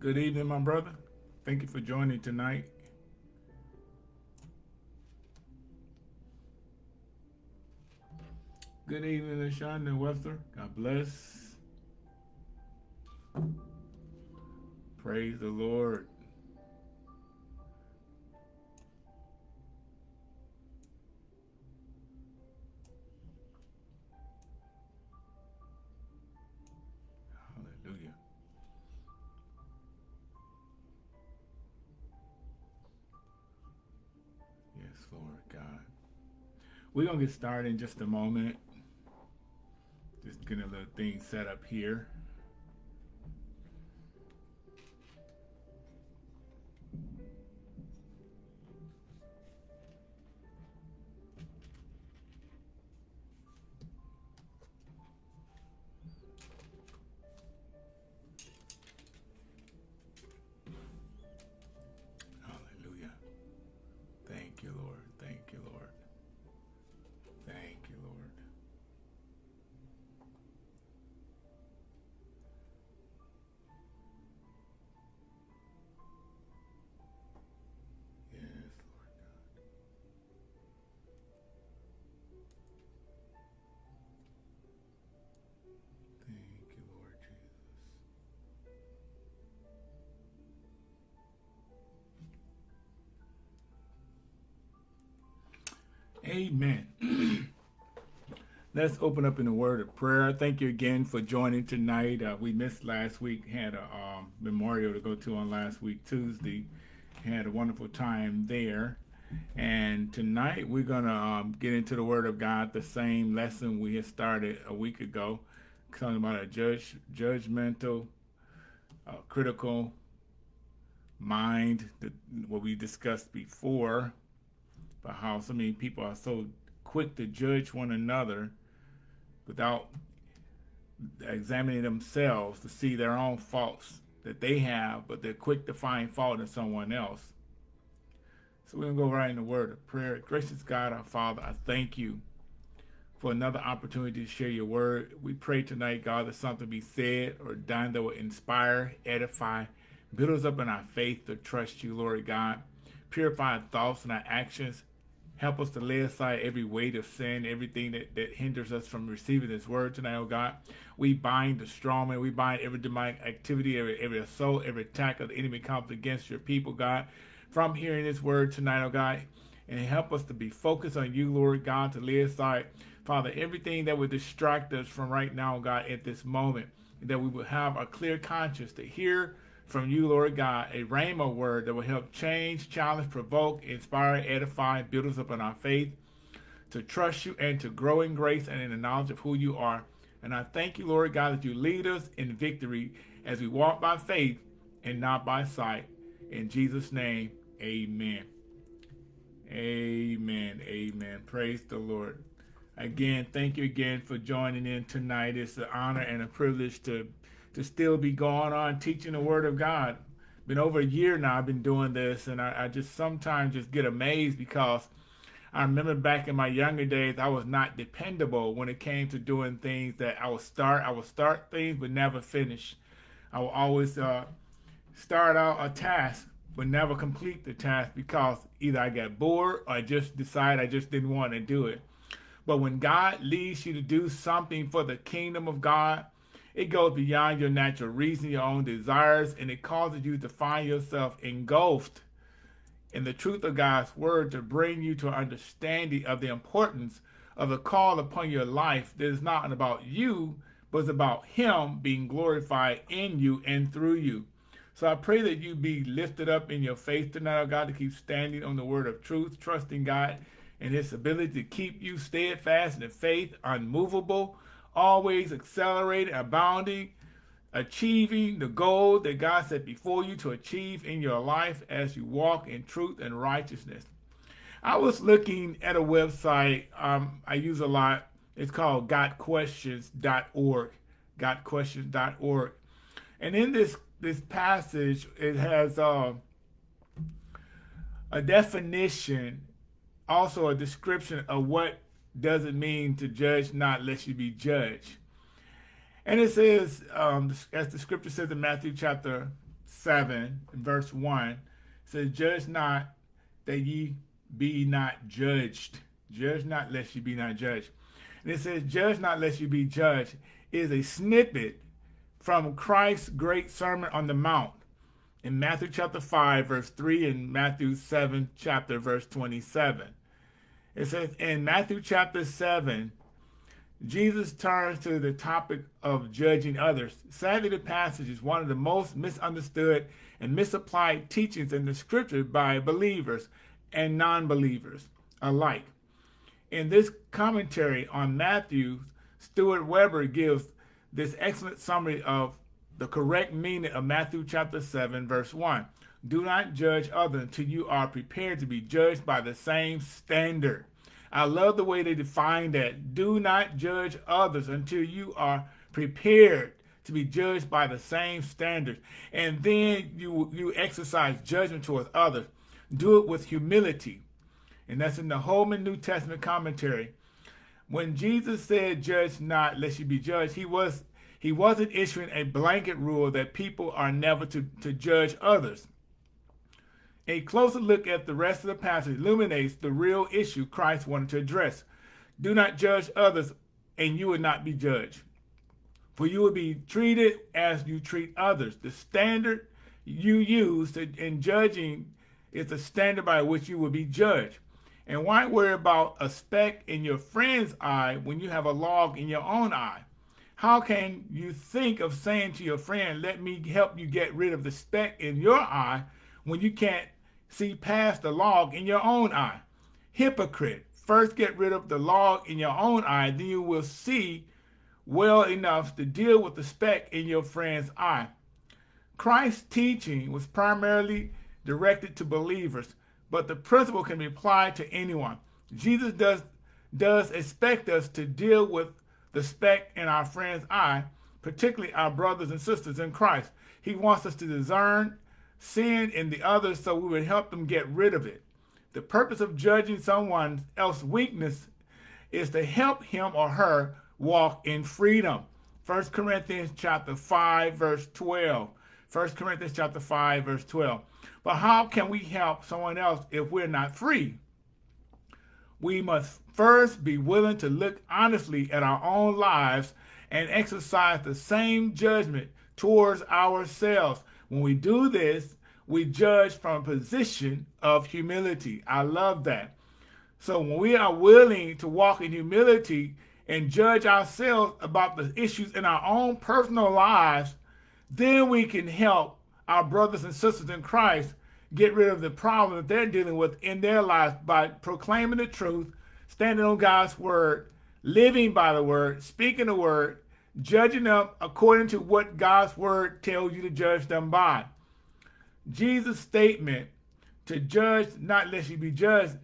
Good evening, my brother. Thank you for joining tonight. Good evening, LaShonda Webster. God bless. Praise the Lord. We're going to get started in just a moment. Just getting a little thing set up here. Amen. Let's open up in a word of prayer. Thank you again for joining tonight. Uh, we missed last week, had a um, memorial to go to on last week, Tuesday. Had a wonderful time there. And tonight we're going to um, get into the Word of God, the same lesson we had started a week ago, talking about a judge, judgmental, uh, critical mind, the, what we discussed before, about how so many people are so quick to judge one another without examining themselves to see their own faults that they have, but they're quick to find fault in someone else. So we're going to go right in the word of prayer. Gracious God, our Father, I thank you for another opportunity to share your word. We pray tonight, God, that something be said or done that will inspire, edify, build us up in our faith to trust you, Lord God. Purify our thoughts and our actions. Help us to lay aside every weight of sin, everything that, that hinders us from receiving this word tonight, oh God. We bind the strong man. We bind every demonic activity, every, every assault, every attack of the enemy comes against your people, God. From hearing this word tonight, oh God, and help us to be focused on you, Lord God, to lay aside, Father, everything that would distract us from right now, God, at this moment, that we will have a clear conscience to hear from you, Lord God, a rhema word that will help change, challenge, provoke, inspire, edify, build us up in our faith, to trust you and to grow in grace and in the knowledge of who you are. And I thank you, Lord God, that you lead us in victory as we walk by faith and not by sight. In Jesus' name, amen. Amen. Amen. Praise the Lord. Again, thank you again for joining in tonight. It's an honor and a privilege to to still be going on teaching the Word of God. Been over a year now. I've been doing this, and I, I just sometimes just get amazed because I remember back in my younger days, I was not dependable when it came to doing things that I would start. I would start things but never finish. I would always uh, start out a task but never complete the task because either I got bored or I just decided I just didn't want to do it. But when God leads you to do something for the kingdom of God, it goes beyond your natural reason, your own desires, and it causes you to find yourself engulfed in the truth of God's word to bring you to an understanding of the importance of the call upon your life that is not about you, but it's about Him being glorified in you and through you. So I pray that you be lifted up in your faith tonight, oh God, to keep standing on the word of truth, trusting God and His ability to keep you steadfast in faith, unmovable, always accelerating, abounding, achieving the goal that God set before you to achieve in your life as you walk in truth and righteousness. I was looking at a website um, I use a lot. It's called gotquestions.org, gotquestions.org. And in this this passage, it has uh, a definition, also a description of what does it mean to judge not lest you be judged. And it says, um, as the scripture says in Matthew chapter 7, verse 1, says, Judge not that ye be not judged. Judge not lest you be not judged. And it says, Judge not lest you be judged is a snippet from Christ's great Sermon on the Mount in Matthew chapter 5, verse 3, and Matthew 7, chapter verse 27. It says in Matthew chapter 7, Jesus turns to the topic of judging others. Sadly, the passage is one of the most misunderstood and misapplied teachings in the scripture by believers and non-believers alike. In this commentary on Matthew, Stuart Weber gives this excellent summary of the correct meaning of Matthew chapter 7, verse 1. Do not judge others until you are prepared to be judged by the same standard. I love the way they define that. Do not judge others until you are prepared to be judged by the same standards. And then you, you exercise judgment towards others. Do it with humility. And that's in the Holman New Testament commentary. When Jesus said, judge not, lest you be judged, he was he wasn't issuing a blanket rule that people are never to, to judge others. A closer look at the rest of the passage illuminates the real issue Christ wanted to address. Do not judge others, and you will not be judged. For you will be treated as you treat others. The standard you use in judging is the standard by which you will be judged. And why worry about a speck in your friend's eye when you have a log in your own eye? How can you think of saying to your friend, let me help you get rid of the speck in your eye when you can't see past the log in your own eye. Hypocrite, first get rid of the log in your own eye, then you will see well enough to deal with the speck in your friend's eye. Christ's teaching was primarily directed to believers, but the principle can be applied to anyone. Jesus does, does expect us to deal with the speck in our friend's eye, particularly our brothers and sisters in Christ. He wants us to discern sin in the others so we would help them get rid of it. The purpose of judging someone else's weakness is to help him or her walk in freedom. 1 Corinthians chapter 5, verse 12. 1 Corinthians chapter 5, verse 12. But how can we help someone else if we're not free? We must first be willing to look honestly at our own lives and exercise the same judgment towards ourselves when we do this, we judge from a position of humility. I love that. So when we are willing to walk in humility and judge ourselves about the issues in our own personal lives, then we can help our brothers and sisters in Christ get rid of the problem that they're dealing with in their lives by proclaiming the truth, standing on God's word, living by the word, speaking the word, judging them according to what God's word tells you to judge them by. Jesus' statement to judge not lest you be judged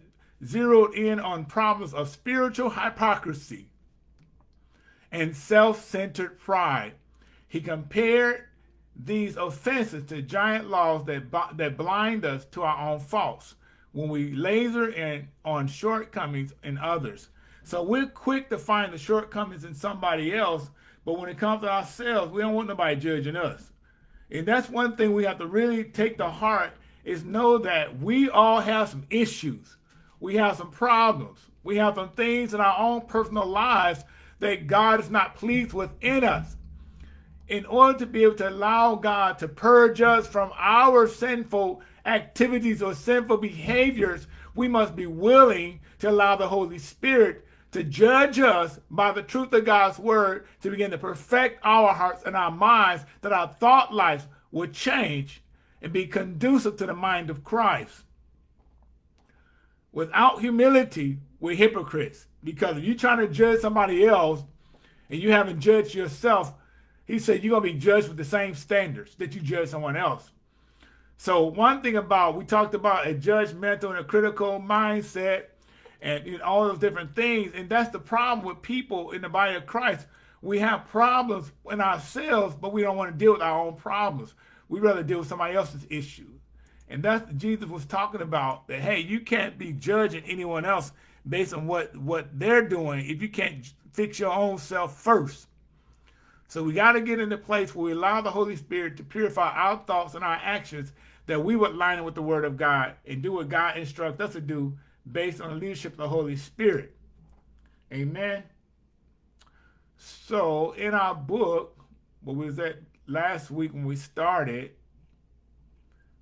zeroed in on problems of spiritual hypocrisy and self-centered pride. He compared these offenses to giant laws that, that blind us to our own faults when we laser in on shortcomings in others. So we're quick to find the shortcomings in somebody else but when it comes to ourselves, we don't want nobody judging us. And that's one thing we have to really take to heart is know that we all have some issues. We have some problems. We have some things in our own personal lives that God is not pleased with in us. In order to be able to allow God to purge us from our sinful activities or sinful behaviors, we must be willing to allow the Holy Spirit to judge us by the truth of God's word to begin to perfect our hearts and our minds that our thought life would change and be conducive to the mind of Christ. Without humility, we're hypocrites because if you're trying to judge somebody else and you haven't judged yourself, he said you're going to be judged with the same standards that you judge someone else. So one thing about, we talked about a judgmental and a critical mindset and you know, all those different things. And that's the problem with people in the body of Christ. We have problems in ourselves, but we don't want to deal with our own problems. We'd rather deal with somebody else's issue. And that's Jesus was talking about that, hey, you can't be judging anyone else based on what, what they're doing if you can't fix your own self first. So we got to get in the place where we allow the Holy Spirit to purify our thoughts and our actions that we would line up with the Word of God and do what God instructs us to do based on the leadership of the Holy Spirit. Amen. So in our book, what was that last week when we started,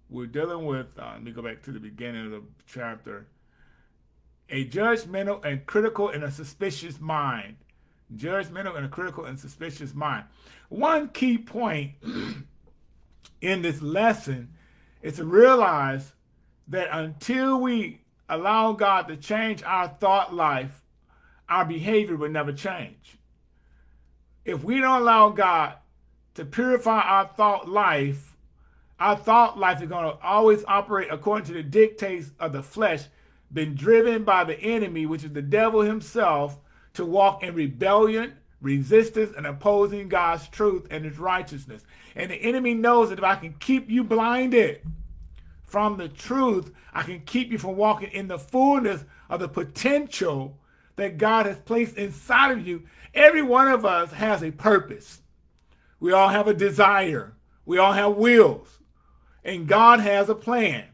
we're dealing with, uh, let me go back to the beginning of the chapter, a judgmental and critical and a suspicious mind judgmental and a critical and suspicious mind. One key point in this lesson is to realize that until we allow God to change our thought life, our behavior will never change. If we don't allow God to purify our thought life, our thought life is going to always operate according to the dictates of the flesh, been driven by the enemy, which is the devil himself, to walk in rebellion, resistance, and opposing God's truth and his righteousness. And the enemy knows that if I can keep you blinded from the truth, I can keep you from walking in the fullness of the potential that God has placed inside of you. Every one of us has a purpose. We all have a desire. We all have wills. And God has a plan.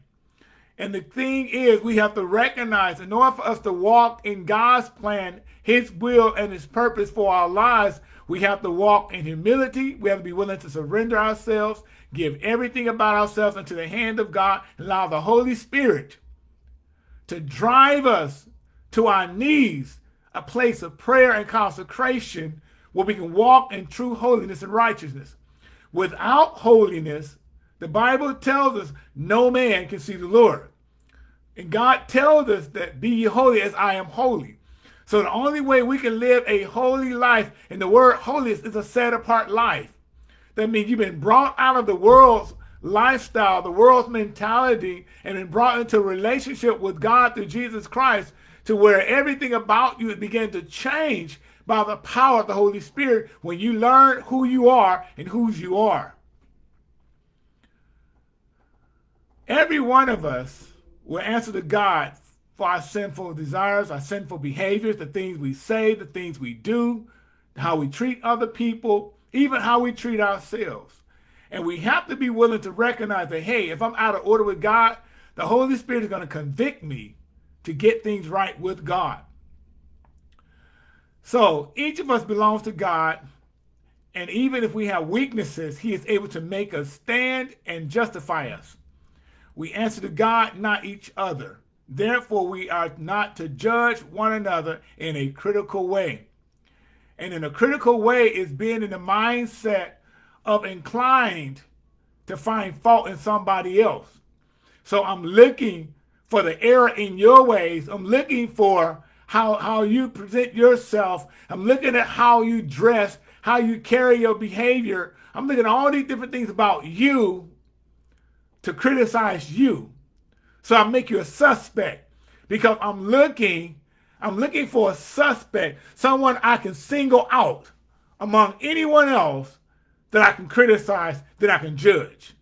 And the thing is, we have to recognize in order for us to walk in God's plan his will and his purpose for our lives, we have to walk in humility. We have to be willing to surrender ourselves, give everything about ourselves into the hand of God, and allow the Holy Spirit to drive us to our knees, a place of prayer and consecration where we can walk in true holiness and righteousness. Without holiness, the Bible tells us no man can see the Lord. And God tells us that be ye holy as I am holy. So the only way we can live a holy life, and the word holiness is a set apart life. That means you've been brought out of the world's lifestyle, the world's mentality, and been brought into relationship with God through Jesus Christ to where everything about you began to change by the power of the Holy Spirit when you learn who you are and whose you are. Every one of us will answer to God for our sinful desires, our sinful behaviors, the things we say, the things we do, how we treat other people, even how we treat ourselves. And we have to be willing to recognize that, hey, if I'm out of order with God, the Holy Spirit is going to convict me to get things right with God. So each of us belongs to God. And even if we have weaknesses, he is able to make us stand and justify us. We answer to God, not each other. Therefore, we are not to judge one another in a critical way. And in a critical way is being in the mindset of inclined to find fault in somebody else. So I'm looking for the error in your ways. I'm looking for how, how you present yourself. I'm looking at how you dress, how you carry your behavior. I'm looking at all these different things about you to criticize you. So I make you a suspect because I'm looking, I'm looking for a suspect, someone I can single out among anyone else that I can criticize, that I can judge.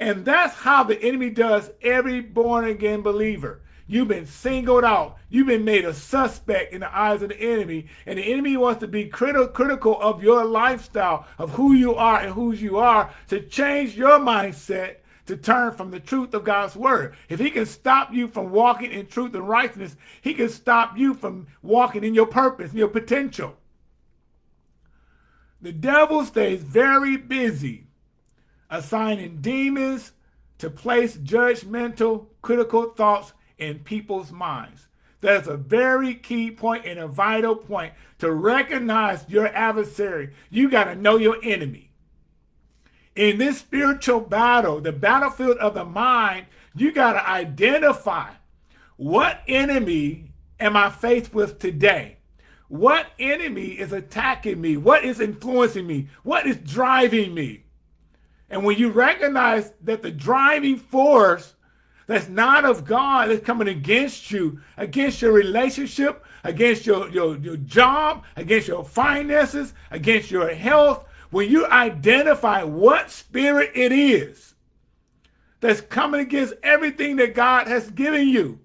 And that's how the enemy does every born again believer. You've been singled out. You've been made a suspect in the eyes of the enemy. And the enemy wants to be criti critical of your lifestyle, of who you are and whose you are, to change your mindset to turn from the truth of God's word. If he can stop you from walking in truth and righteousness, he can stop you from walking in your purpose, your potential. The devil stays very busy assigning demons to place judgmental, critical thoughts in people's minds. That's a very key point and a vital point to recognize your adversary. You got to know your enemy in this spiritual battle, the battlefield of the mind, you got to identify what enemy am I faced with today? What enemy is attacking me? What is influencing me? What is driving me? And when you recognize that the driving force that's not of God is coming against you, against your relationship, against your, your, your job, against your finances, against your health, when you identify what spirit it is that's coming against everything that God has given you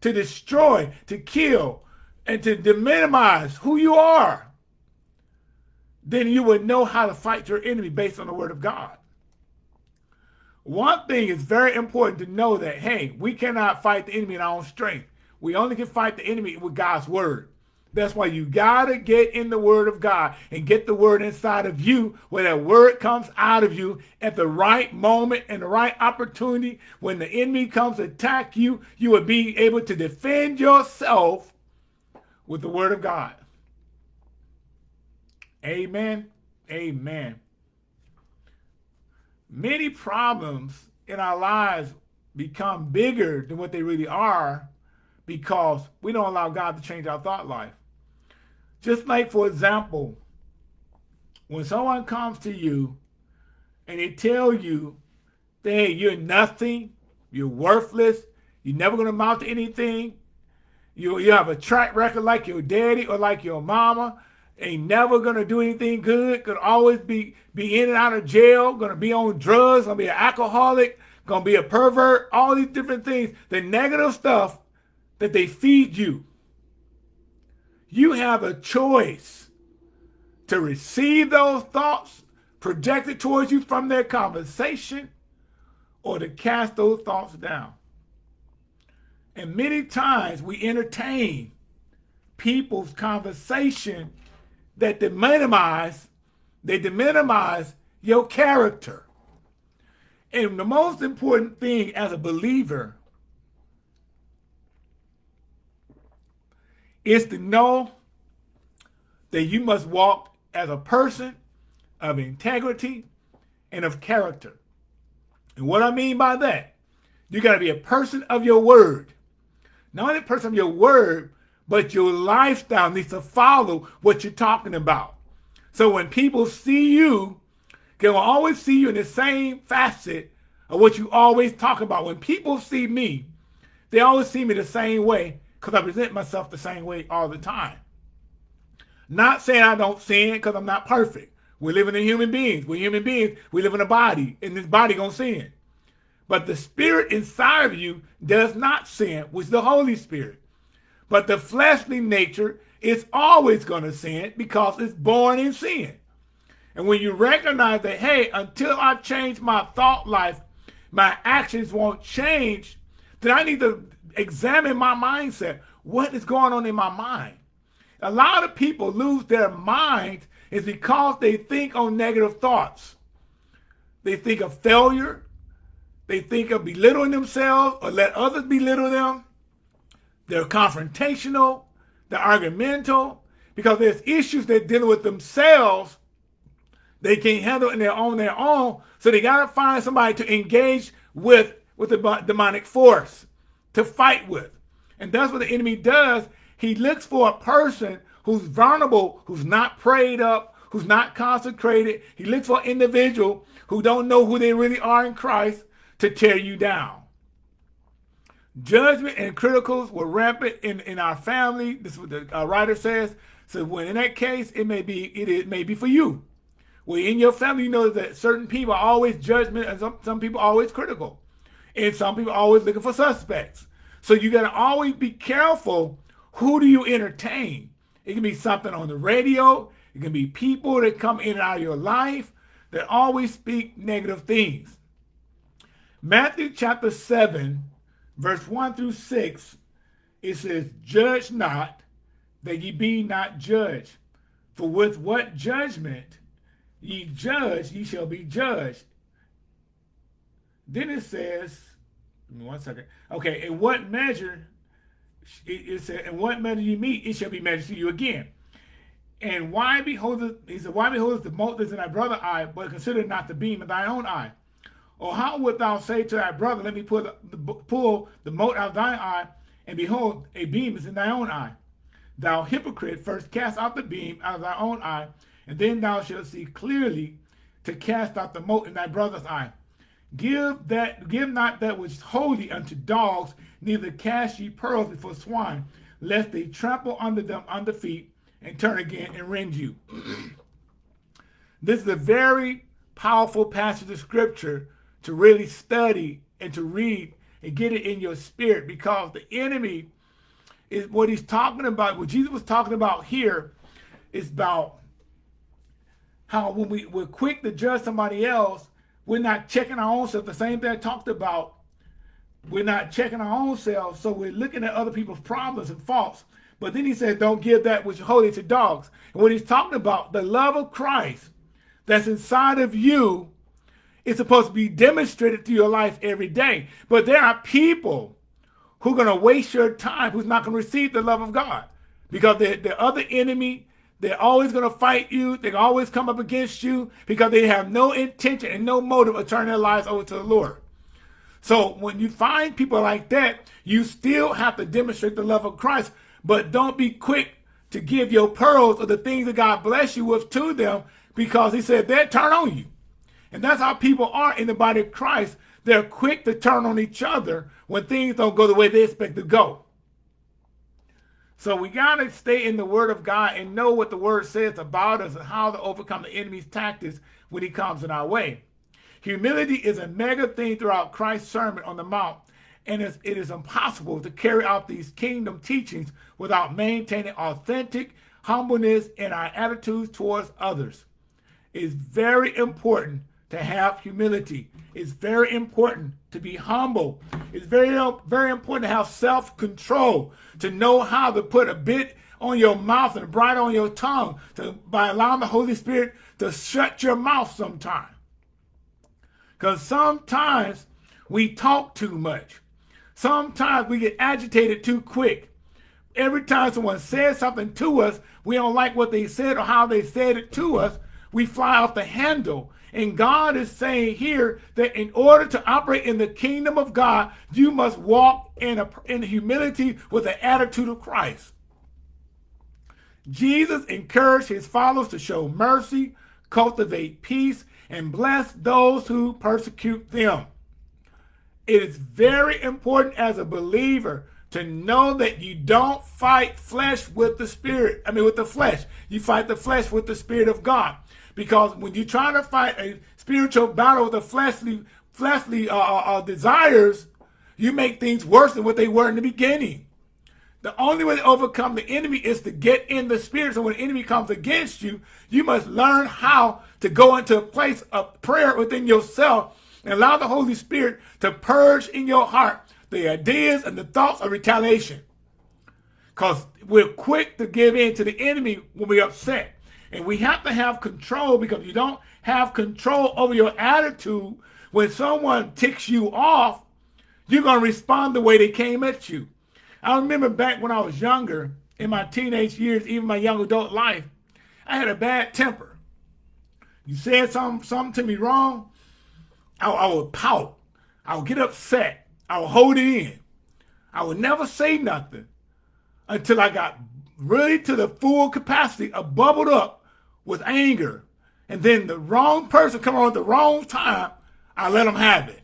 to destroy, to kill, and to minimize who you are, then you would know how to fight your enemy based on the word of God. One thing is very important to know that, hey, we cannot fight the enemy in our own strength. We only can fight the enemy with God's word. That's why you got to get in the word of God and get the word inside of you where that word comes out of you at the right moment and the right opportunity. When the enemy comes to attack you, you will be able to defend yourself with the word of God. Amen. Amen. Many problems in our lives become bigger than what they really are because we don't allow God to change our thought life. Just like, for example, when someone comes to you and they tell you, hey, you're nothing, you're worthless, you're never going to amount to anything, you, you have a track record like your daddy or like your mama, ain't never going to do anything good, could always be, be in and out of jail, going to be on drugs, going to be an alcoholic, going to be a pervert, all these different things, the negative stuff that they feed you. You have a choice to receive those thoughts projected towards you from their conversation or to cast those thoughts down. And many times we entertain people's conversation that minimize, they minimize your character. And the most important thing as a believer is to know that you must walk as a person of integrity and of character. And what I mean by that, you got to be a person of your word. Not only a person of your word, but your lifestyle needs to follow what you're talking about. So when people see you, they will always see you in the same facet of what you always talk about. When people see me, they always see me the same way because I present myself the same way all the time. Not saying I don't sin because I'm not perfect. We're living in human beings. We're human beings. We live in a body, and this body gonna sin. But the spirit inside of you does not sin, which is the Holy Spirit. But the fleshly nature is always gonna sin because it's born in sin. And when you recognize that, hey, until I change my thought life, my actions won't change, then I need to examine my mindset. What is going on in my mind? A lot of people lose their mind is because they think on negative thoughts. They think of failure. They think of belittling themselves or let others belittle them. They're confrontational. They're argumental because there's issues they're dealing with themselves they can't handle it on their own. So they got to find somebody to engage with with the demonic force to fight with. And that's what the enemy does. He looks for a person who's vulnerable, who's not prayed up, who's not consecrated. He looks for an individual who don't know who they really are in Christ to tear you down. Judgment and criticals were rampant in, in our family. This is what the uh, writer says. So when in that case, it may be it, it may be for you. Well, in your family, you know that certain people are always judgment and some, some people are always critical. And some people are always looking for suspects. So you got to always be careful who do you entertain. It can be something on the radio. It can be people that come in and out of your life that always speak negative things. Matthew chapter 7, verse 1 through 6, it says, Judge not, that ye be not judged. For with what judgment ye judge, ye shall be judged. Then it says, one second. Okay, in what measure, it, it said, in what measure you meet, it shall be measured to you again. And why beholdeth, he said, why beholdeth the mote that's in thy brother's eye, but consider not the beam in thy own eye? Or how wilt thou say to thy brother, let me pull the, the, pull the mote out of thine eye, and behold, a beam is in thy own eye? Thou hypocrite, first cast out the beam out of thy own eye, and then thou shalt see clearly to cast out the mote in thy brother's eye. Give that give not that which is holy unto dogs, neither cast ye pearls before swine, lest they trample under them under feet and turn again and rend you. this is a very powerful passage of scripture to really study and to read and get it in your spirit because the enemy is what he's talking about, what Jesus was talking about here is about how when we, we're quick to judge somebody else, we're not checking our own self. The same thing I talked about. We're not checking our own selves, so we're looking at other people's problems and faults. But then he said, don't give that which is holy to dogs. And what he's talking about, the love of Christ that's inside of you is supposed to be demonstrated through your life every day. But there are people who are going to waste your time, who's not going to receive the love of God. Because the, the other enemy, they're always going to fight you. They always come up against you because they have no intention and no motive of turning their lives over to the Lord. So when you find people like that, you still have to demonstrate the love of Christ, but don't be quick to give your pearls or the things that God bless you with to them because he said they'll turn on you. And that's how people are in the body of Christ. They're quick to turn on each other when things don't go the way they expect to go. So we got to stay in the word of God and know what the word says about us and how to overcome the enemy's tactics when he comes in our way. Humility is a mega theme throughout Christ's Sermon on the Mount, and it is impossible to carry out these kingdom teachings without maintaining authentic humbleness in our attitudes towards others. It's very important to have humility. It's very important to be humble. It's very, very important to have self-control, to know how to put a bit on your mouth and a bright on your tongue to, by allowing the Holy Spirit to shut your mouth sometime. Because sometimes we talk too much. Sometimes we get agitated too quick. Every time someone says something to us, we don't like what they said or how they said it to us, we fly off the handle and God is saying here that in order to operate in the kingdom of God, you must walk in, a, in humility with the attitude of Christ. Jesus encouraged his followers to show mercy, cultivate peace, and bless those who persecute them. It is very important as a believer to know that you don't fight flesh with the spirit. I mean, with the flesh. You fight the flesh with the spirit of God. Because when you're trying to fight a spiritual battle with the fleshly, fleshly uh, uh, uh, desires, you make things worse than what they were in the beginning. The only way to overcome the enemy is to get in the spirit. So when the enemy comes against you, you must learn how to go into a place of prayer within yourself and allow the Holy Spirit to purge in your heart the ideas and the thoughts of retaliation. Because we're quick to give in to the enemy when we're upset. And we have to have control because you don't have control over your attitude. When someone ticks you off, you're going to respond the way they came at you. I remember back when I was younger, in my teenage years, even my young adult life, I had a bad temper. You said something, something to me wrong, I, I would pout. I would get upset. I would hold it in. I would never say nothing until I got really to the full capacity of bubbled up with anger, and then the wrong person come on at the wrong time, I let them have it.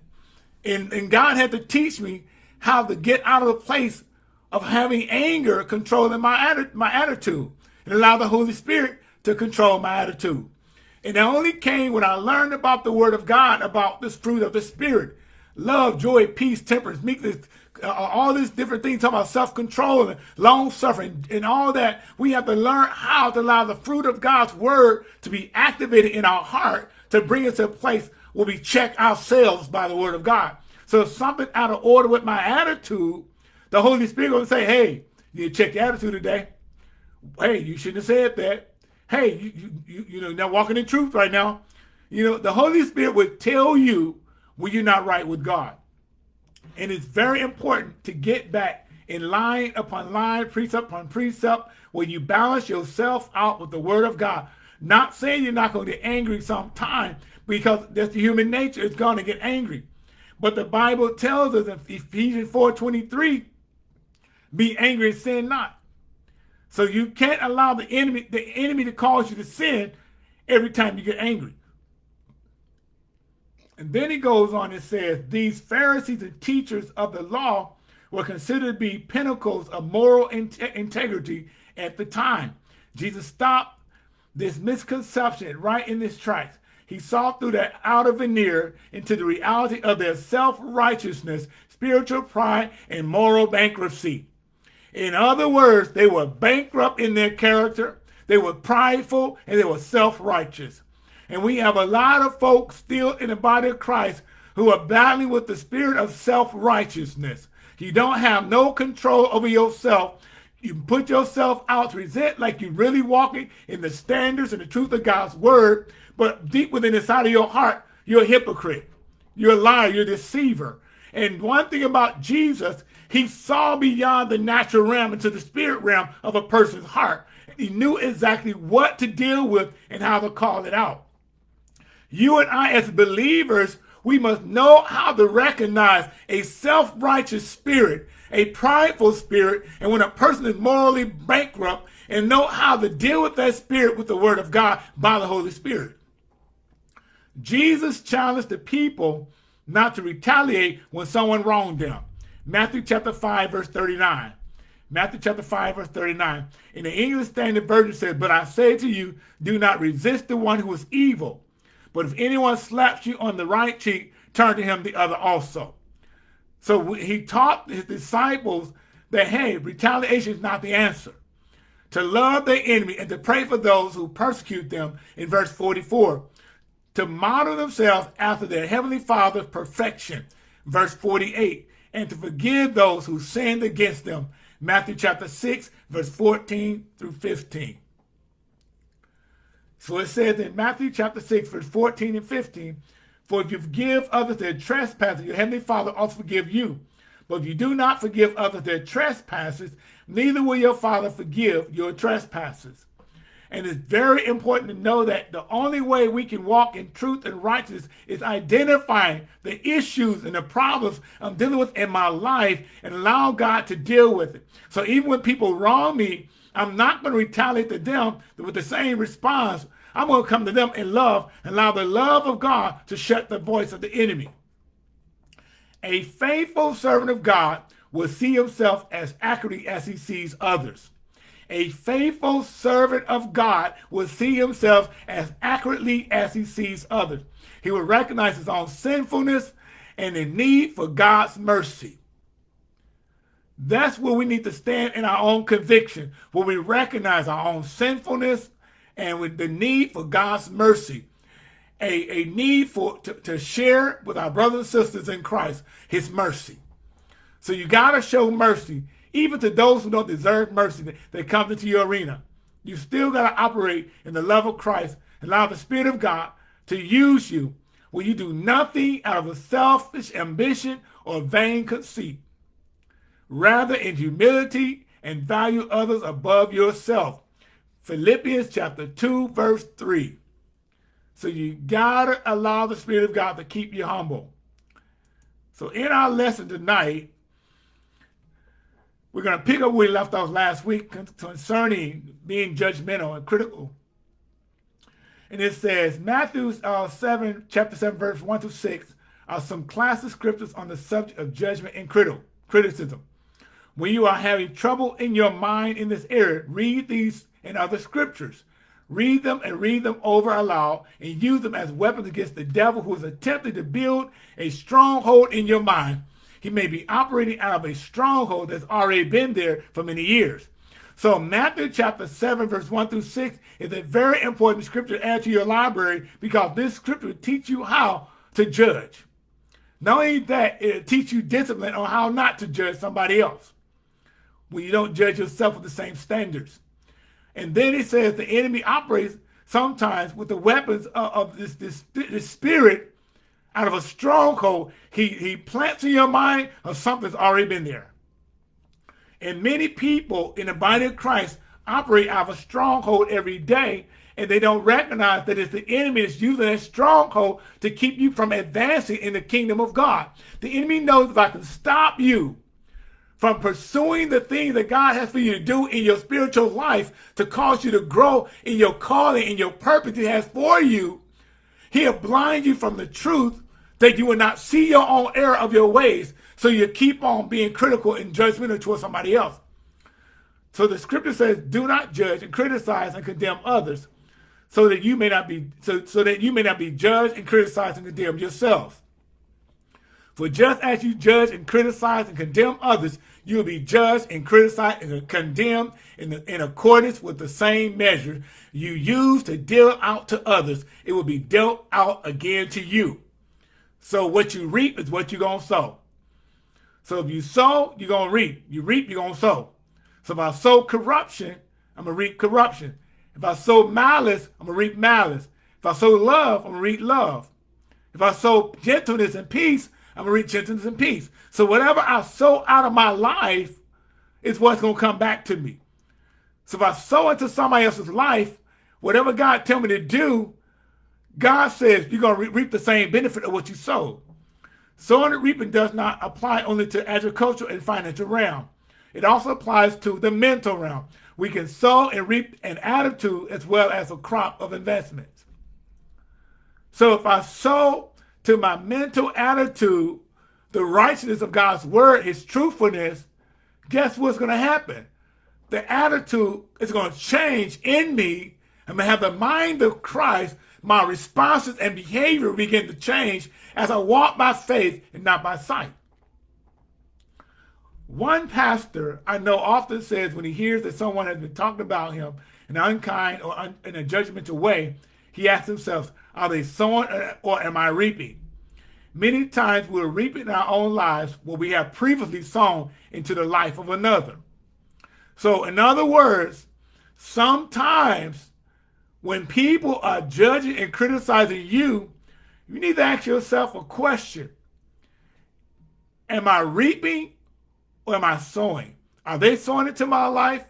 And, and God had to teach me how to get out of the place of having anger controlling my, my attitude and allow the Holy Spirit to control my attitude. And it only came when I learned about the word of God, about this fruit of the Spirit. Love, joy, peace, temperance, meekness, Uh, all these different things, talking about self-control and long-suffering and all that, we have to learn how to allow the fruit of God's word to be activated in our heart to bring us to a place where we check ourselves by the word of God. So if something out of order with my attitude, the Holy Spirit will say, hey, you need to check your attitude today. Hey, you shouldn't have said that. Hey, you, you, you know, not walking in truth right now. You know, the Holy Spirit would tell you when you're not right with God. And it's very important to get back in line upon line, precept upon precept, where you balance yourself out with the word of God. Not saying you're not going to get angry sometime, because that's the human nature, it's going to get angry. But the Bible tells us in Ephesians 4.23, be angry and sin not. So you can't allow the enemy, the enemy to cause you to sin every time you get angry. And then he goes on and says, these Pharisees and teachers of the law were considered to be pinnacles of moral in integrity at the time. Jesus stopped this misconception right in this tracks. He saw through that outer veneer into the reality of their self-righteousness, spiritual pride, and moral bankruptcy. In other words, they were bankrupt in their character, they were prideful, and they were self-righteous. And we have a lot of folks still in the body of Christ who are battling with the spirit of self-righteousness. You don't have no control over yourself. You put yourself out to present like you're really walking in the standards and the truth of God's word, but deep within the side of your heart, you're a hypocrite. You're a liar. You're a deceiver. And one thing about Jesus, he saw beyond the natural realm into the spirit realm of a person's heart. He knew exactly what to deal with and how to call it out. You and I, as believers, we must know how to recognize a self-righteous spirit, a prideful spirit, and when a person is morally bankrupt, and know how to deal with that spirit with the word of God by the Holy Spirit. Jesus challenged the people not to retaliate when someone wronged them. Matthew chapter 5, verse 39. Matthew chapter 5, verse 39. In the English Standard Version says, But I say to you, do not resist the one who is evil. But if anyone slaps you on the right cheek, turn to him the other also. So he taught his disciples that, hey, retaliation is not the answer. To love their enemy and to pray for those who persecute them in verse 44 to model themselves after their heavenly father's perfection, verse 48, and to forgive those who sinned against them, Matthew chapter 6, verse 14 through 15. So it says in Matthew chapter 6, verse 14 and 15, For if you forgive others their trespasses, your heavenly Father also forgive you. But if you do not forgive others their trespasses, neither will your Father forgive your trespasses. And it's very important to know that the only way we can walk in truth and righteousness is identifying the issues and the problems I'm dealing with in my life and allow God to deal with it. So even when people wrong me, I'm not going to retaliate to them with the same response. I'm going to come to them in love and allow the love of God to shut the voice of the enemy. A faithful servant of God will see himself as accurately as he sees others a faithful servant of God will see himself as accurately as he sees others. He will recognize his own sinfulness and the need for God's mercy. That's where we need to stand in our own conviction, where we recognize our own sinfulness and with the need for God's mercy. A, a need for to, to share with our brothers and sisters in Christ his mercy. So you got to show mercy even to those who don't deserve mercy that come into your arena. You still got to operate in the love of Christ and allow the Spirit of God to use you when you do nothing out of a selfish ambition or vain conceit. Rather in humility and value others above yourself. Philippians chapter 2, verse 3. So you got to allow the Spirit of God to keep you humble. So in our lesson tonight, we're to pick up where we left off last week concerning being judgmental and critical. And it says, Matthew uh, 7, chapter 7, verse 1 to 6 are some classic scriptures on the subject of judgment and critical, criticism. When you are having trouble in your mind in this area, read these and other scriptures. Read them and read them over aloud and use them as weapons against the devil who is attempting to build a stronghold in your mind he may be operating out of a stronghold that's already been there for many years. So Matthew chapter 7, verse 1 through 6 is a very important scripture to add to your library because this scripture will teach you how to judge. Not only that, it'll teach you discipline on how not to judge somebody else when you don't judge yourself with the same standards. And then it says the enemy operates sometimes with the weapons of, of this, this, this spirit out of a stronghold, he, he plants in your mind of something's already been there. And many people in the body of Christ operate out of a stronghold every day, and they don't recognize that it's the enemy that's using that stronghold to keep you from advancing in the kingdom of God. The enemy knows if I can stop you from pursuing the things that God has for you to do in your spiritual life to cause you to grow in your calling, and your purpose he has for you, He'll blind you from the truth that you will not see your own error of your ways. So you keep on being critical and judgmental towards somebody else. So the scripture says, do not judge and criticize and condemn others so that you may not be so, so that you may not be judged and criticized and condemned yourselves. For just as you judge and criticize and condemn others, you will be judged and criticized and condemned in, the, in accordance with the same measure you use to deal out to others. It will be dealt out again to you. So what you reap is what you're going to sow. So if you sow, you're going to reap. You reap, you're going to sow. So if I sow corruption, I'm going to reap corruption. If I sow malice, I'm going to reap malice. If I sow love, I'm going to reap love. If I sow gentleness and peace, I'm going to reap gentleness and peace. So whatever I sow out of my life is what's going to come back to me. So if I sow into somebody else's life, whatever God tell me to do, God says you're going to reap the same benefit of what you sow. Sowing and reaping does not apply only to agricultural and financial realm. It also applies to the mental realm. We can sow and reap an attitude as well as a crop of investments. So if I sow to my mental attitude, the righteousness of God's word, his truthfulness, guess what's going to happen? The attitude is going to change in me. I'm going to have the mind of Christ. My responses and behavior begin to change as I walk by faith and not by sight. One pastor I know often says when he hears that someone has been talking about him in an unkind or un in a judgmental way, he asks himself, are they sowing or am I reaping? Many times we're reaping our own lives what we have previously sown into the life of another. So in other words, sometimes when people are judging and criticizing you, you need to ask yourself a question. Am I reaping or am I sowing? Are they sowing into my life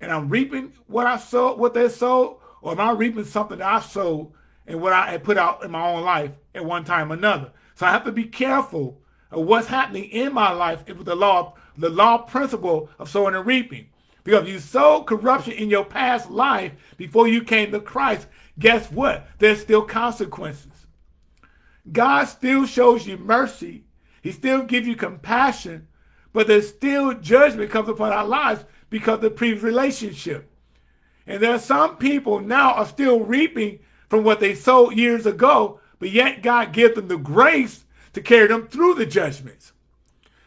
and I'm reaping what I sowed, what they sowed, or am I reaping something that I sowed and what I had put out in my own life at one time or another. So I have to be careful of what's happening in my life with the law, the law principle of sowing and reaping. Because you sowed corruption in your past life before you came to Christ, guess what? There's still consequences. God still shows you mercy. He still gives you compassion, but there's still judgment comes upon our lives because of the previous relationship. And there are some people now are still reaping from what they sowed years ago, but yet God gives them the grace to carry them through the judgments.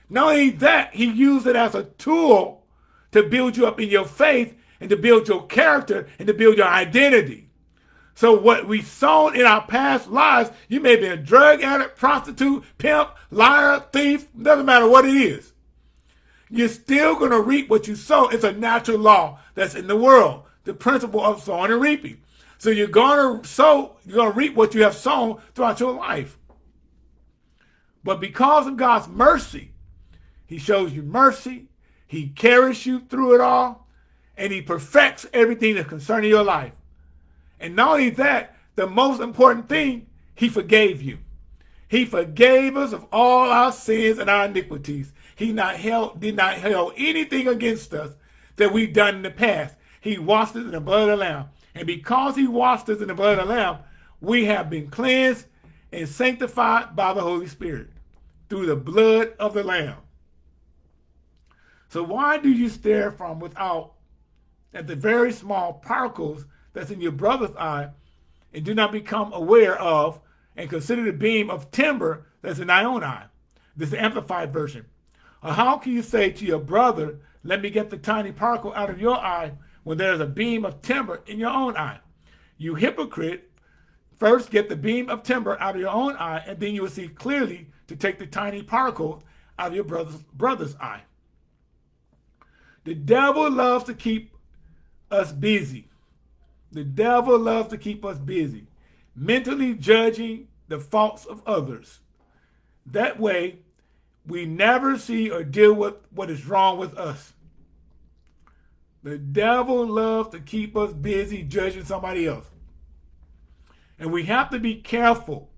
Not only that, he used it as a tool to build you up in your faith and to build your character and to build your identity. So what we sown in our past lives, you may be a drug addict, prostitute, pimp, liar, thief, doesn't matter what it is. You're still going to reap what you sow. It's a natural law that's in the world, the principle of sowing and reaping. So you're going to sow, you're going to reap what you have sown throughout your life. But because of God's mercy, he shows you mercy, he carries you through it all, and he perfects everything that's concerning your life. And not only that, the most important thing, he forgave you. He forgave us of all our sins and our iniquities. He not held, did not held anything against us that we've done in the past. He washed us in the blood of the Lamb. And because he washed us in the blood of the Lamb, we have been cleansed and sanctified by the Holy Spirit through the blood of the Lamb. So why do you stare from without at the very small particles that's in your brother's eye and do not become aware of and consider the beam of timber that's in thy own eye? This is the amplified version. Or how can you say to your brother, let me get the tiny particle out of your eye when there's a beam of timber in your own eye. You hypocrite, first get the beam of timber out of your own eye, and then you will see clearly to take the tiny particle out of your brother's, brother's eye. The devil loves to keep us busy. The devil loves to keep us busy, mentally judging the faults of others. That way, we never see or deal with what is wrong with us. The devil loves to keep us busy judging somebody else. And we have to be careful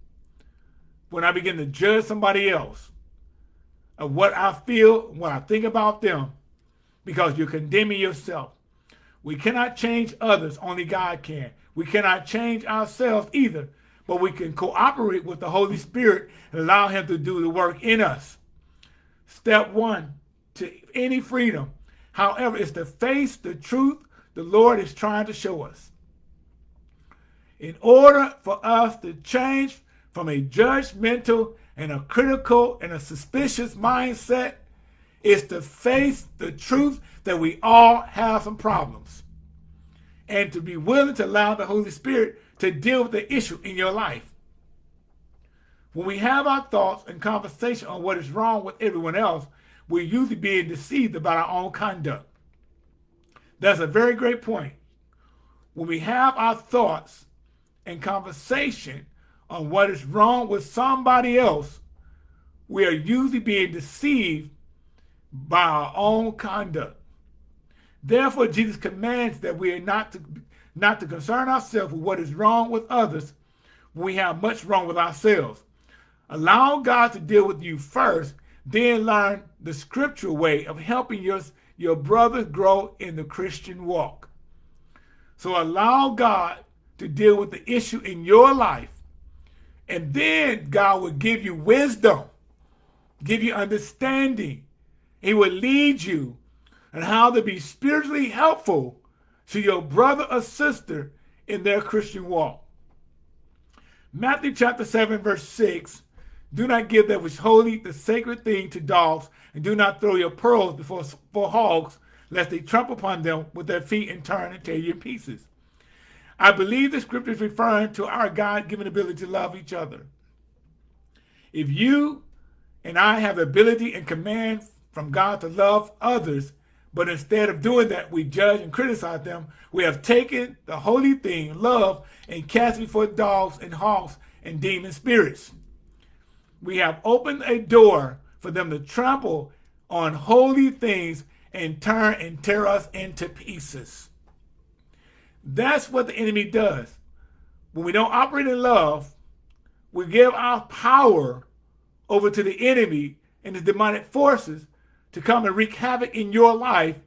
when I begin to judge somebody else of what I feel, what I think about them, because you're condemning yourself. We cannot change others, only God can. We cannot change ourselves either, but we can cooperate with the Holy Spirit and allow him to do the work in us. Step one, to any freedom, However, it's to face the truth the Lord is trying to show us. In order for us to change from a judgmental and a critical and a suspicious mindset, is to face the truth that we all have some problems and to be willing to allow the Holy Spirit to deal with the issue in your life. When we have our thoughts and conversation on what is wrong with everyone else, we're usually being deceived about our own conduct. That's a very great point. When we have our thoughts and conversation on what is wrong with somebody else, we are usually being deceived by our own conduct. Therefore, Jesus commands that we are not to, not to concern ourselves with what is wrong with others when we have much wrong with ourselves. Allow God to deal with you first, then learn the scriptural way of helping your, your brothers grow in the Christian walk. So allow God to deal with the issue in your life, and then God will give you wisdom, give you understanding. He will lead you and how to be spiritually helpful to your brother or sister in their Christian walk. Matthew chapter 7, verse 6 Do not give that which holy, the sacred thing, to dogs, and do not throw your pearls before, for hogs, lest they trample upon them with their feet and turn and tear you in pieces. I believe the scripture is referring to our God given ability to love each other. If you and I have ability and command from God to love others, but instead of doing that, we judge and criticize them. We have taken the holy thing, love, and cast before dogs and hawks and demon spirits. We have opened a door for them to trample on holy things and turn and tear us into pieces. That's what the enemy does. When we don't operate in love, we give our power over to the enemy and his demonic forces to come and wreak havoc in your life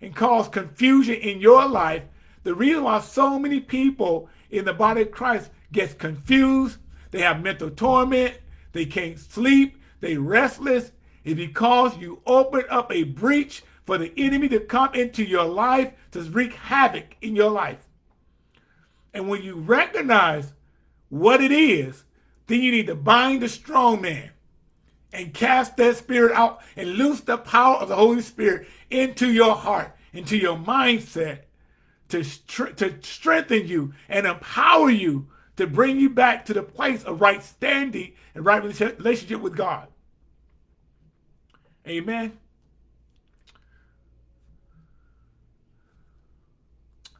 and cause confusion in your life. The reason why so many people in the body of Christ gets confused, they have mental torment, they can't sleep, they restless, is because you open up a breach for the enemy to come into your life to wreak havoc in your life. And when you recognize what it is, then you need to bind the strong man and cast that spirit out and loose the power of the Holy Spirit into your heart, into your mindset to, to strengthen you and empower you to bring you back to the place of right standing and right relationship with God. Amen.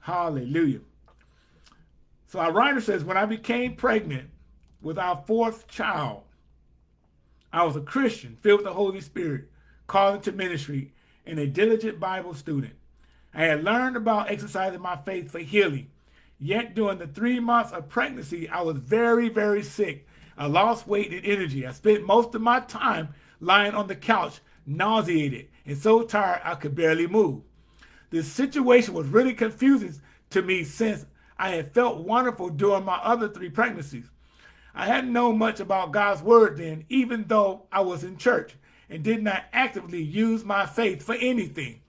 Hallelujah. So our writer says, when I became pregnant with our fourth child, I was a Christian, filled with the Holy Spirit, called into ministry, and a diligent Bible student. I had learned about exercising my faith for healing. Yet during the three months of pregnancy, I was very, very sick. I lost weight and energy. I spent most of my time lying on the couch, nauseated, and so tired I could barely move. The situation was really confusing to me since I had felt wonderful during my other three pregnancies. I hadn't known much about God's word then, even though I was in church and did not actively use my faith for anything.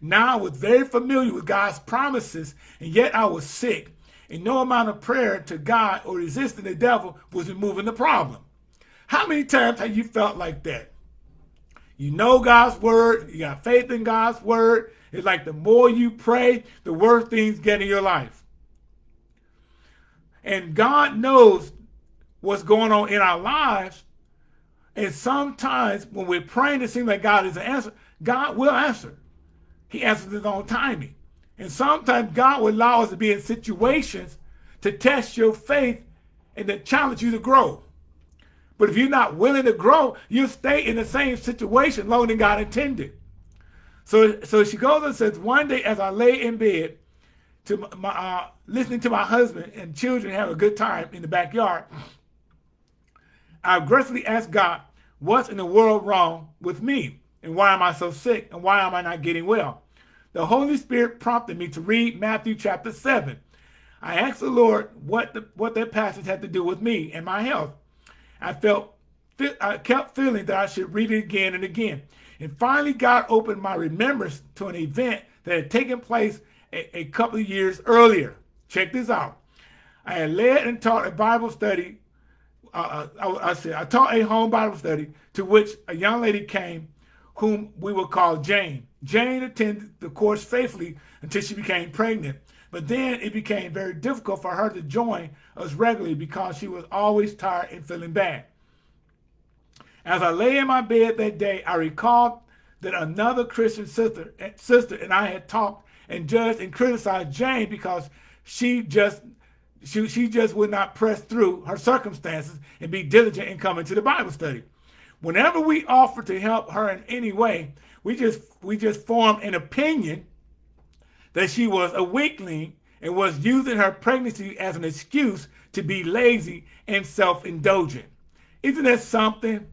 Now I was very familiar with God's promises, and yet I was sick. And no amount of prayer to God or resisting the devil was removing the problem. How many times have you felt like that? You know God's word, you got faith in God's word. It's like the more you pray, the worse things get in your life. And God knows what's going on in our lives. And sometimes when we're praying, it seems like God is an answer. God will answer. He answers his own timing. And sometimes God will allow us to be in situations to test your faith and to challenge you to grow. But if you're not willing to grow, you'll stay in the same situation longer than God intended. So, so she goes and says, one day as I lay in bed, to my, uh, listening to my husband and children have a good time in the backyard, I aggressively asked God, what's in the world wrong with me? And why am I so sick? And why am I not getting well? The Holy Spirit prompted me to read Matthew chapter 7. I asked the Lord what, the, what that passage had to do with me and my health. I felt, I kept feeling that I should read it again and again. And finally, God opened my remembrance to an event that had taken place a, a couple of years earlier. Check this out. I had led and taught a Bible study uh, I, I, said, I taught a home Bible study to which a young lady came whom we will call Jane. Jane attended the course faithfully until she became pregnant. But then it became very difficult for her to join us regularly because she was always tired and feeling bad. As I lay in my bed that day, I recalled that another Christian sister, eh, sister and I had talked and judged and criticized Jane because she just she, she just would not press through her circumstances and be diligent in coming to the Bible study. Whenever we offered to help her in any way, we just we just formed an opinion that she was a weakling and was using her pregnancy as an excuse to be lazy and self-indulgent. Isn't that something?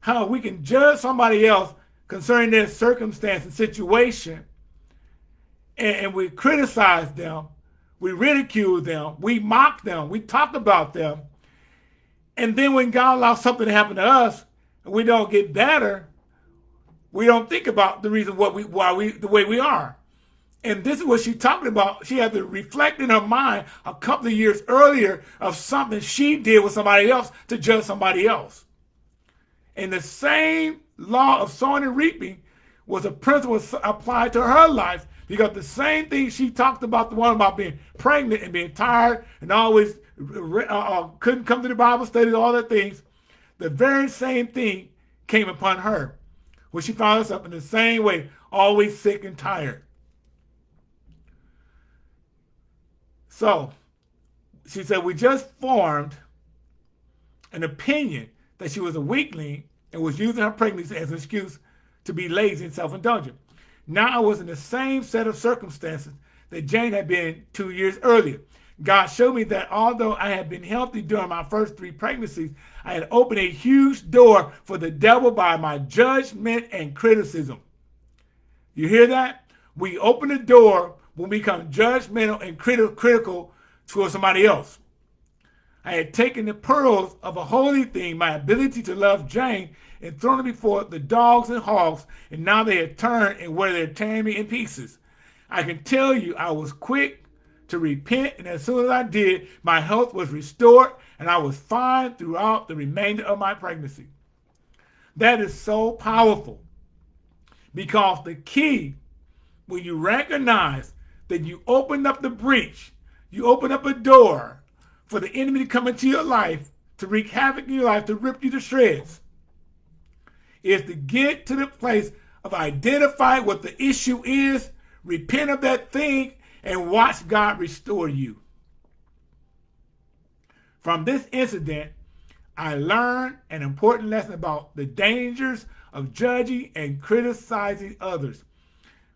How we can judge somebody else concerning their circumstance and situation and, and we criticize them, we ridicule them, we mock them, we talk about them. And then when God allows something to happen to us and we don't get better, we don't think about the reason what we why we the way we are. And this is what she's talking about. She had to reflect in her mind a couple of years earlier of something she did with somebody else to judge somebody else. And the same law of sowing and reaping was a principle applied to her life because the same thing she talked about, the one about being pregnant and being tired and always uh, uh, couldn't come to the Bible study, all the things, the very same thing came upon her. When she found herself in the same way, always sick and tired. So she said, we just formed an opinion that she was a weakling and was using her pregnancy as an excuse to be lazy and self-indulgent. Now I was in the same set of circumstances that Jane had been two years earlier. God showed me that although I had been healthy during my first three pregnancies, I had opened a huge door for the devil by my judgment and criticism. You hear that? We open the door will become judgmental and criti critical towards somebody else. I had taken the pearls of a holy thing, my ability to love Jane, and thrown it before the dogs and hogs, and now they had turned and were they're tearing me in pieces. I can tell you I was quick to repent, and as soon as I did, my health was restored, and I was fine throughout the remainder of my pregnancy. That is so powerful because the key, when you recognize that you open up the breach, you open up a door for the enemy to come into your life, to wreak havoc in your life, to rip you to shreds, is to get to the place of identifying what the issue is, repent of that thing, and watch God restore you. From this incident, I learned an important lesson about the dangers of judging and criticizing others.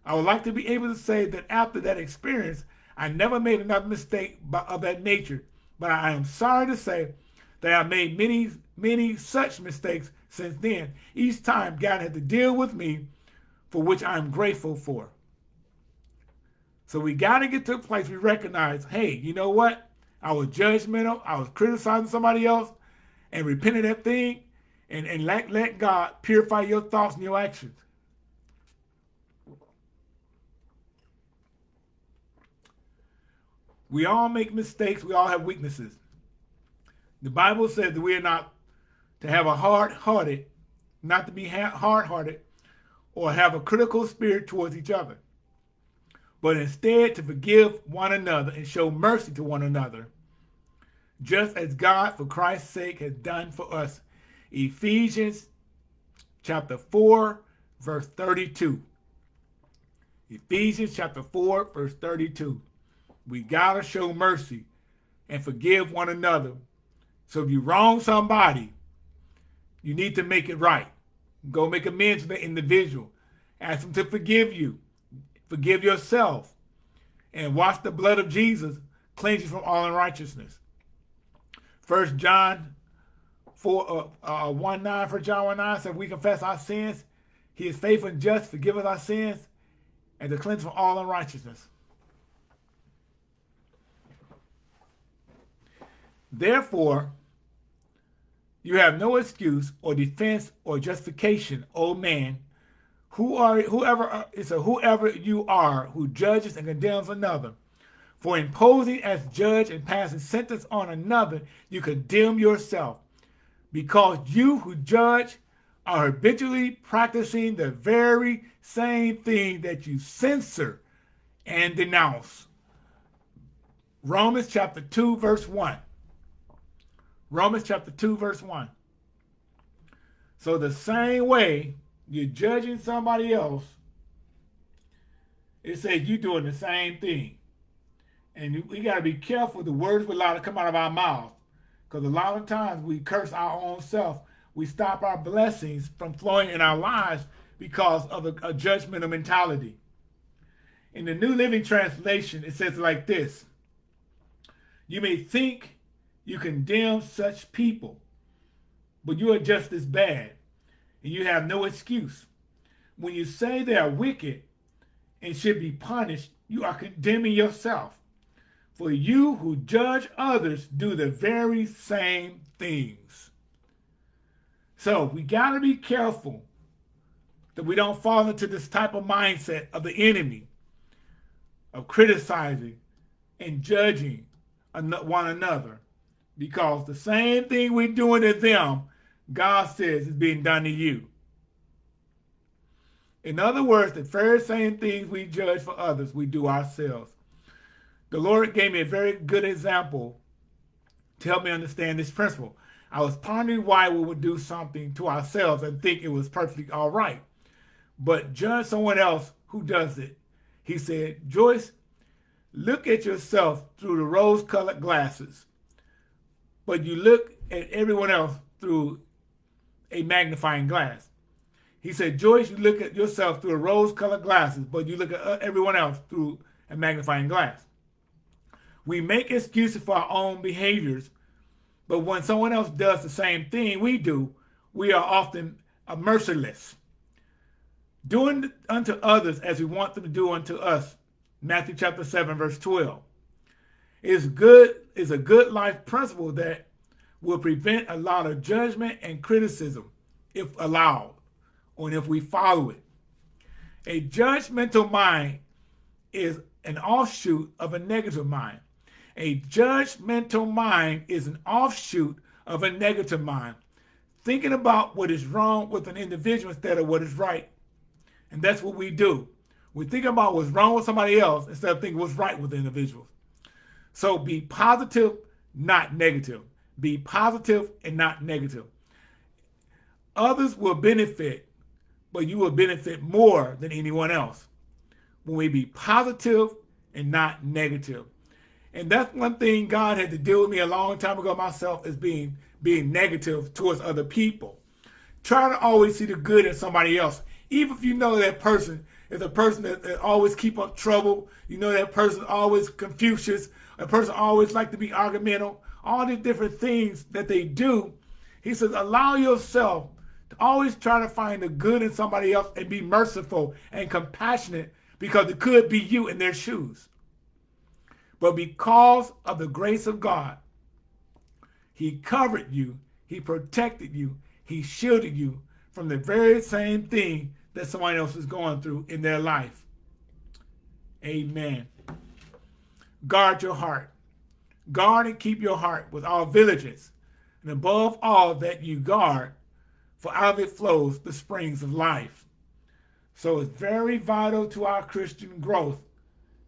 I would like to be able to say that after that experience, I never made another mistake of that nature. But I am sorry to say that I made many, many such mistakes since then. Each time God had to deal with me, for which I'm grateful for. So we got to get to a place we recognize, hey, you know what? I was judgmental. I was criticizing somebody else and repenting that thing and, and let, let God purify your thoughts and your actions. We all make mistakes. We all have weaknesses. The Bible says that we are not to have a hard-hearted, not to be hard-hearted or have a critical spirit towards each other, but instead to forgive one another and show mercy to one another, just as God, for Christ's sake, has done for us. Ephesians chapter 4, verse 32. Ephesians chapter 4, verse 32. We got to show mercy and forgive one another. So if you wrong somebody, you need to make it right. Go make amends with the individual. Ask them to forgive you. Forgive yourself. And wash the blood of Jesus cleanse you from all unrighteousness. First John 4, uh, uh, 1 9, for John 1 9 says, we confess our sins. He is faithful and just, forgive us our sins, and to cleanse from all unrighteousness. Therefore, you have no excuse or defense or justification, O man, who are whoever is a whoever you are who judges and condemns another. For imposing as judge and passing sentence on another, you condemn yourself, because you who judge are habitually practicing the very same thing that you censor and denounce. Romans chapter 2, verse 1. Romans chapter 2, verse 1. So the same way you're judging somebody else, it says you're doing the same thing. And we got to be careful the words we allow to come out of our mouths. Because a lot of times we curse our own self. We stop our blessings from flowing in our lives because of a, a judgmental mentality. In the New Living Translation, it says like this. You may think you condemn such people, but you are just as bad, and you have no excuse. When you say they are wicked and should be punished, you are condemning yourself. For you who judge others do the very same things. So we got to be careful that we don't fall into this type of mindset of the enemy of criticizing and judging one another because the same thing we're doing to them, God says is being done to you. In other words, the very same things we judge for others, we do ourselves. The Lord gave me a very good example to help me understand this principle. I was pondering why we would do something to ourselves and think it was perfectly all right, but judge someone else who does it. He said, Joyce, look at yourself through the rose-colored glasses, but you look at everyone else through a magnifying glass. He said, Joyce, you look at yourself through a rose-colored glasses, but you look at uh, everyone else through a magnifying glass. We make excuses for our own behaviors, but when someone else does the same thing we do, we are often merciless. Doing unto others as we want them to do unto us. Matthew chapter 7, verse 12. Is good is a good life principle that will prevent a lot of judgment and criticism if allowed, or if we follow it. A judgmental mind is an offshoot of a negative mind. A judgmental mind is an offshoot of a negative mind, thinking about what is wrong with an individual instead of what is right. And that's what we do. We think about what's wrong with somebody else instead of thinking what's right with individuals. So be positive, not negative. Be positive and not negative. Others will benefit, but you will benefit more than anyone else when we be positive and not negative. And that's one thing God had to deal with me a long time ago myself is being being negative towards other people. Try to always see the good in somebody else. Even if you know that person is a person that, that always keep up trouble, you know that person always Confucius, a person always like to be argumental. all these different things that they do. He says, allow yourself to always try to find the good in somebody else and be merciful and compassionate because it could be you in their shoes. But because of the grace of God, he covered you, he protected you, he shielded you from the very same thing that someone else is going through in their life. Amen. Guard your heart. Guard and keep your heart with all diligence, and above all that you guard, for out of it flows the springs of life. So it's very vital to our Christian growth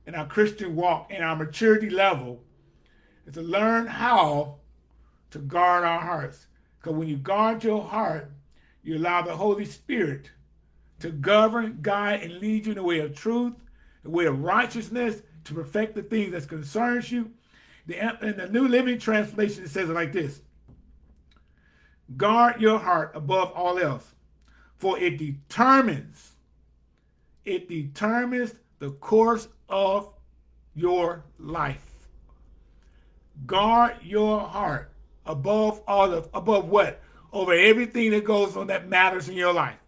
and our Christian walk and our maturity level is to learn how to guard our hearts. Because when you guard your heart, you allow the Holy Spirit to govern, guide, and lead you in the way of truth, the way of righteousness, to perfect the things that concerns you. The, in the New Living Translation, it says it like this. Guard your heart above all else, for it determines, it determines the course of your life. Guard your heart above all of, above what? Over everything that goes on that matters in your life.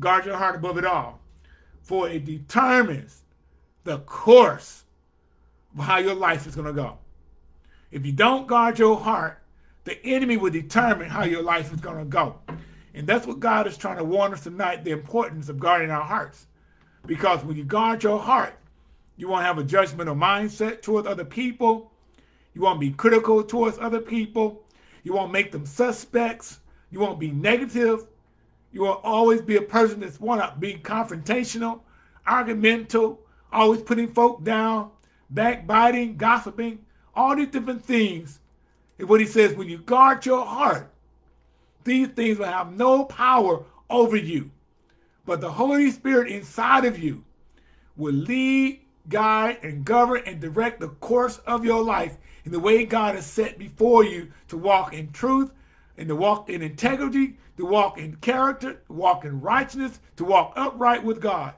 Guard your heart above it all. For it determines the course of how your life is going to go. If you don't guard your heart, the enemy will determine how your life is going to go. And that's what God is trying to warn us tonight, the importance of guarding our hearts. Because when you guard your heart, you won't have a judgmental mindset towards other people. You won't be critical towards other people. You won't make them suspects. You won't be negative. You will always be a person that's want to be confrontational, argumental, always putting folk down, backbiting, gossiping, all these different things And what he says, when you guard your heart, these things will have no power over you. But the Holy Spirit inside of you will lead, guide, and govern and direct the course of your life in the way God has set before you to walk in truth and to walk in integrity, to walk in character, to walk in righteousness, to walk upright with God.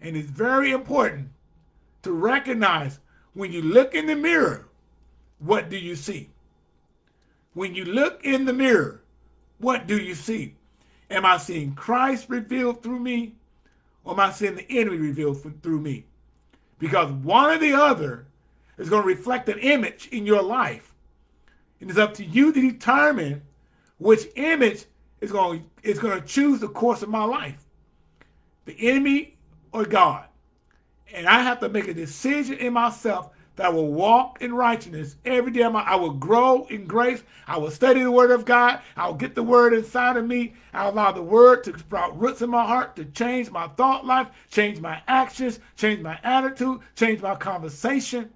And it's very important to recognize when you look in the mirror, what do you see? When you look in the mirror, what do you see? Am I seeing Christ revealed through me? Or am I seeing the enemy revealed through me? Because one or the other is going to reflect an image in your life. And it's up to you to determine which image is going, is going to choose the course of my life. The enemy or God. And I have to make a decision in myself that I will walk in righteousness every day. I will grow in grace. I will study the word of God. I will get the word inside of me. I'll allow the word to sprout roots in my heart to change my thought life, change my actions, change my attitude, change my conversation.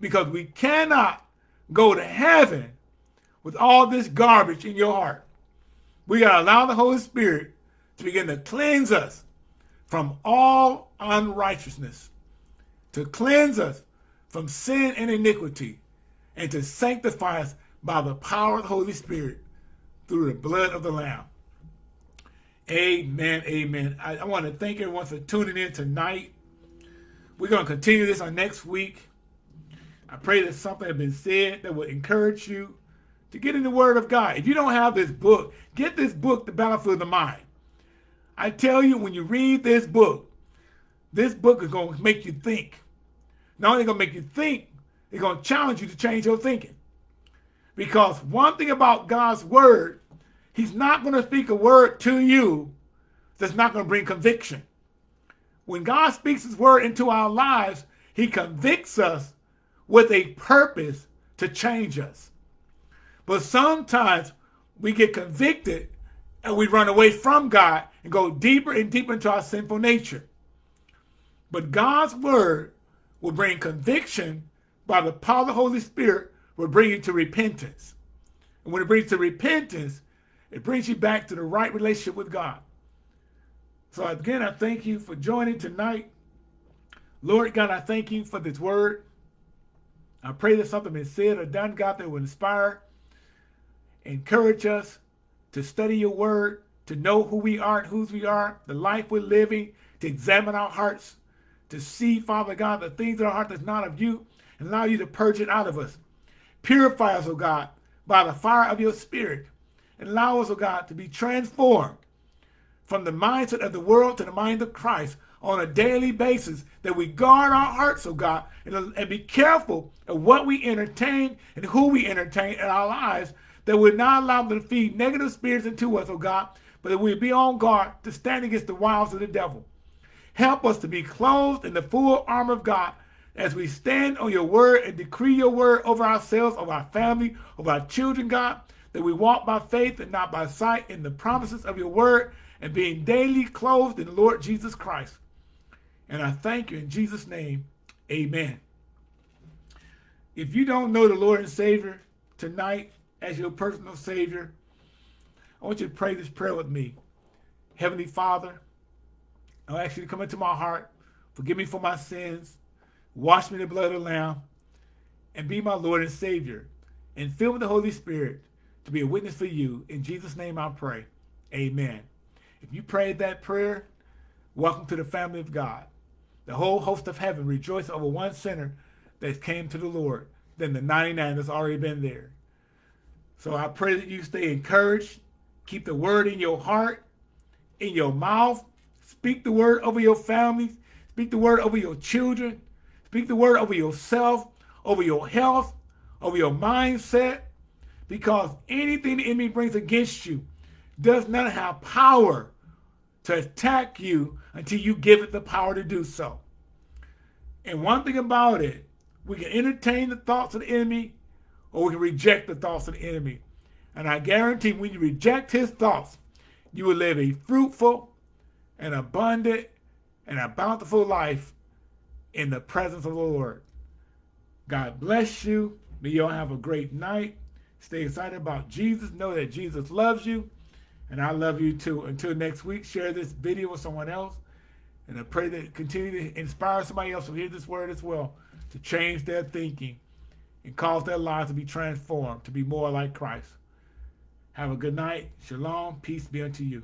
Because we cannot go to heaven with all this garbage in your heart. We got to allow the Holy Spirit to begin to cleanse us from all unrighteousness to cleanse us from sin and iniquity, and to sanctify us by the power of the Holy Spirit through the blood of the Lamb. Amen, amen. I, I want to thank everyone for tuning in tonight. We're going to continue this on next week. I pray that something has been said that will encourage you to get in the Word of God. If you don't have this book, get this book, The Battlefield of the Mind. I tell you, when you read this book, this book is going to make you think. Not only going to make you think, it's going to challenge you to change your thinking. Because one thing about God's word, he's not going to speak a word to you that's not going to bring conviction. When God speaks his word into our lives, he convicts us with a purpose to change us. But sometimes we get convicted and we run away from God and go deeper and deeper into our sinful nature. But God's word will bring conviction by the power of the Holy Spirit will bring you to repentance. And when it brings to repentance, it brings you back to the right relationship with God. So again, I thank you for joining tonight. Lord God, I thank you for this word. I pray that something been said or done, God, that will inspire, encourage us to study your word, to know who we are and whose we are, the life we're living, to examine our hearts, to see, Father God, the things in our heart that's not of you, and allow you to purge it out of us. Purify us, O God, by the fire of your spirit, and allow us, O God, to be transformed from the mindset of the world to the mind of Christ on a daily basis, that we guard our hearts, O God, and, and be careful of what we entertain and who we entertain in our lives, that we're not allow them to feed negative spirits into us, O God, but that we be on guard to stand against the wiles of the devil. Help us to be clothed in the full armor of God as we stand on your word and decree your word over ourselves, over our family, over our children, God, that we walk by faith and not by sight in the promises of your word and being daily clothed in the Lord Jesus Christ. And I thank you in Jesus' name. Amen. If you don't know the Lord and Savior tonight as your personal Savior, I want you to pray this prayer with me. Heavenly Father, I ask you to come into my heart, forgive me for my sins, wash me in the blood of the Lamb, and be my Lord and Savior, and fill me with the Holy Spirit to be a witness for you. In Jesus' name I pray. Amen. If you prayed that prayer, welcome to the family of God. The whole host of heaven rejoices over one sinner that came to the Lord than the 99 that's already been there. So I pray that you stay encouraged, keep the word in your heart, in your mouth, Speak the word over your families. Speak the word over your children. Speak the word over yourself, over your health, over your mindset. Because anything the enemy brings against you does not have power to attack you until you give it the power to do so. And one thing about it, we can entertain the thoughts of the enemy or we can reject the thoughts of the enemy. And I guarantee when you reject his thoughts, you will live a fruitful and abundant and a bountiful life in the presence of the Lord. God bless you. May you all have a great night. Stay excited about Jesus. Know that Jesus loves you. And I love you too. Until next week, share this video with someone else. And I pray that continue to inspire somebody else to hear this word as well, to change their thinking and cause their lives to be transformed, to be more like Christ. Have a good night. Shalom. Peace be unto you.